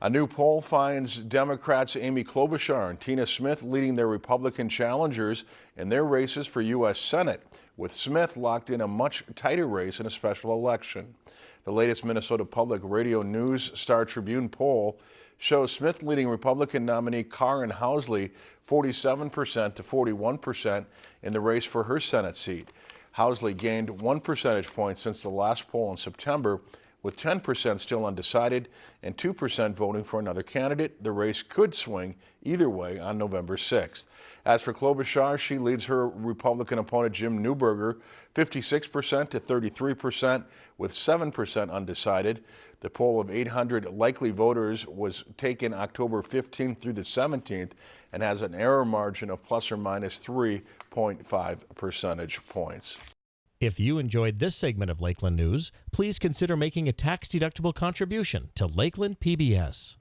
A new poll finds Democrats Amy Klobuchar and Tina Smith leading their Republican challengers in their races for U.S. Senate, with Smith locked in a much tighter race in a special election. The latest Minnesota Public Radio News Star Tribune poll shows Smith leading Republican nominee Karin Housley 47% to 41% in the race for her Senate seat. Housley gained one percentage point since the last poll in September with 10% still undecided and 2% voting for another candidate, the race could swing either way on November 6th. As for Klobuchar, she leads her Republican opponent Jim Newberger 56% to 33% with 7% undecided. The poll of 800 likely voters was taken October 15th through the 17th and has an error margin of plus or minus 3.5 percentage points. If you enjoyed this segment of Lakeland News, please consider making a tax-deductible contribution to Lakeland PBS.